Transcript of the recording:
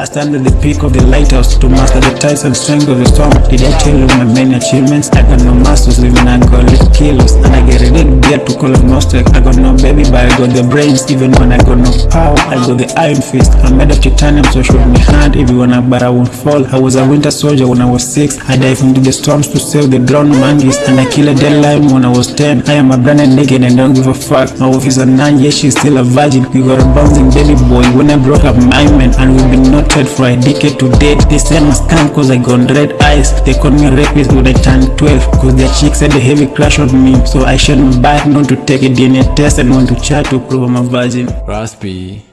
I stand at the peak of the lighthouse to master the tides and strength of the storm. Did I tell you my many achievements? I got no masters, living I got little kilos. And I get to get to call agnostic. I got no baby, but I got the brains. Even when I got no power, I got the iron fist. I'm made of titanium, so shoot me hard if you wanna, but I won't fall. I was a winter soldier when I was six. I dive into the storms to save the drowned monkeys. And I kill a dead lion when I was ten. I am a branded naked and don't give a fuck. My wife is a nine, yeah, she's still a virgin. We got a bouncing baby boy when I broke up my man. And we've been a decade to date. Said I'm a scam cause I got red eyes. They called me rapist when I turned 12. Cause their chicks had a heavy crush on me. So I shouldn't buy not to take a DNA test and want to chat to prove I'm a virgin. Raspi.